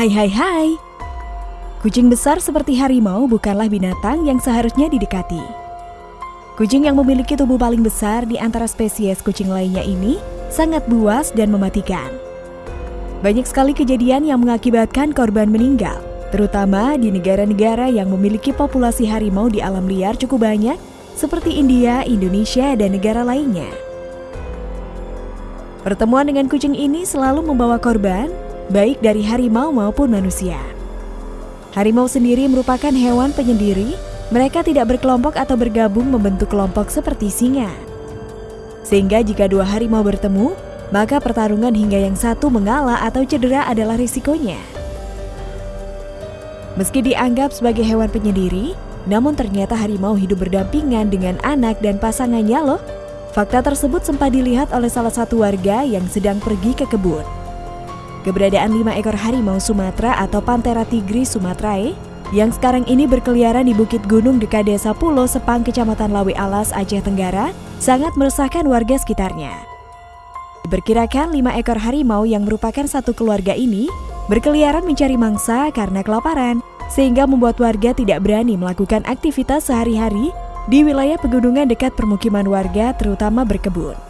Hai hai hai. Kucing besar seperti harimau bukanlah binatang yang seharusnya didekati. Kucing yang memiliki tubuh paling besar di antara spesies kucing lainnya ini sangat buas dan mematikan. Banyak sekali kejadian yang mengakibatkan korban meninggal Terutama di negara-negara yang memiliki populasi harimau di alam liar cukup banyak seperti India, Indonesia, dan negara lainnya. Pertemuan dengan kucing ini selalu membawa korban, baik dari harimau maupun manusia. Harimau sendiri merupakan hewan penyendiri, mereka tidak berkelompok atau bergabung membentuk kelompok seperti singa. Sehingga jika dua harimau bertemu, maka pertarungan hingga yang satu mengalah atau cedera adalah risikonya. Meski dianggap sebagai hewan penyendiri, namun ternyata harimau hidup berdampingan dengan anak dan pasangannya loh. Fakta tersebut sempat dilihat oleh salah satu warga yang sedang pergi ke kebun. Keberadaan lima ekor harimau Sumatera atau Panthera tigris sumatrae yang sekarang ini berkeliaran di Bukit Gunung dekat Desa Pulau Sepang, Kecamatan Lawi Alas, Aceh Tenggara, sangat meresahkan warga sekitarnya. Diperkirakan lima ekor harimau yang merupakan satu keluarga ini berkeliaran mencari mangsa karena kelaparan, sehingga membuat warga tidak berani melakukan aktivitas sehari-hari di wilayah pegunungan dekat permukiman warga terutama berkebun.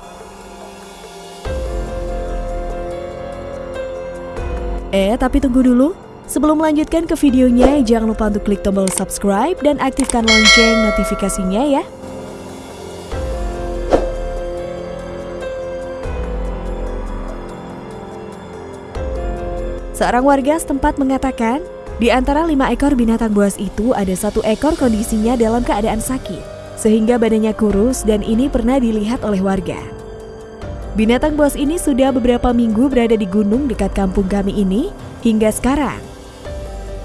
Eh, tapi tunggu dulu. Sebelum melanjutkan ke videonya, jangan lupa untuk klik tombol subscribe dan aktifkan lonceng notifikasinya ya. Seorang warga setempat mengatakan, di antara lima ekor binatang buas itu ada satu ekor kondisinya dalam keadaan sakit, sehingga badannya kurus dan ini pernah dilihat oleh warga. Binatang buas ini sudah beberapa minggu berada di gunung dekat kampung kami ini hingga sekarang.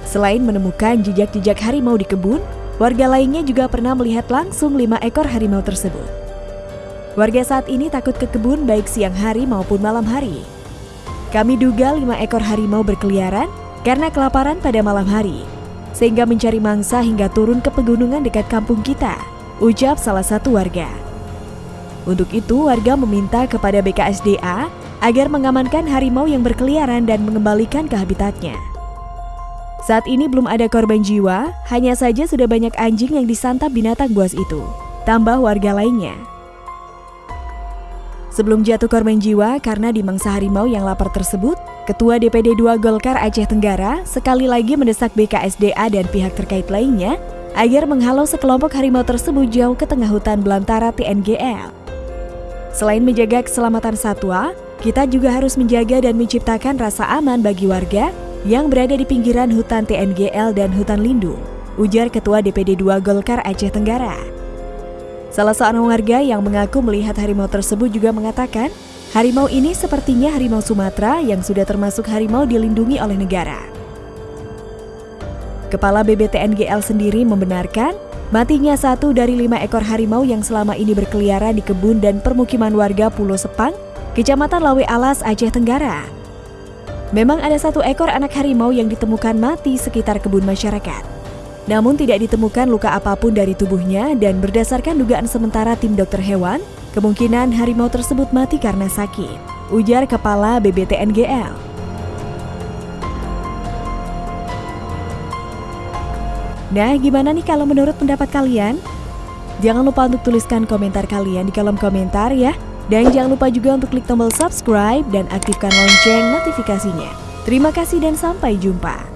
Selain menemukan jejak-jejak harimau di kebun, warga lainnya juga pernah melihat langsung lima ekor harimau tersebut. Warga saat ini takut ke kebun baik siang hari maupun malam hari. Kami duga lima ekor harimau berkeliaran karena kelaparan pada malam hari, sehingga mencari mangsa hingga turun ke pegunungan dekat kampung kita, ucap salah satu warga. Untuk itu, warga meminta kepada BKSDA agar mengamankan harimau yang berkeliaran dan mengembalikan ke habitatnya. Saat ini belum ada korban jiwa, hanya saja sudah banyak anjing yang disantap binatang buas itu, tambah warga lainnya. Sebelum jatuh korban jiwa karena dimangsa harimau yang lapar tersebut, Ketua DPD 2 Golkar Aceh Tenggara sekali lagi mendesak BKSDA dan pihak terkait lainnya agar menghalau sekelompok harimau tersebut jauh ke tengah hutan belantara TNGL. Selain menjaga keselamatan satwa, kita juga harus menjaga dan menciptakan rasa aman bagi warga yang berada di pinggiran hutan TNGL dan hutan lindung, ujar Ketua DPD 2 Golkar Aceh Tenggara. Salah seorang warga yang mengaku melihat harimau tersebut juga mengatakan, harimau ini sepertinya harimau Sumatera yang sudah termasuk harimau dilindungi oleh negara. Kepala BBTNGL sendiri membenarkan matinya satu dari lima ekor harimau yang selama ini berkeliaran di kebun dan permukiman warga Pulau Sepang, Kecamatan Lawe Alas, Aceh Tenggara. Memang ada satu ekor anak harimau yang ditemukan mati sekitar kebun masyarakat. Namun tidak ditemukan luka apa pun dari tubuhnya dan berdasarkan dugaan sementara tim dokter hewan, kemungkinan harimau tersebut mati karena sakit, ujar Kepala BBTNGL. Nah, gimana nih kalau menurut pendapat kalian? Jangan lupa untuk tuliskan komentar kalian di kolom komentar ya. Dan jangan lupa juga untuk klik tombol subscribe dan aktifkan lonceng notifikasinya. Terima kasih dan sampai jumpa.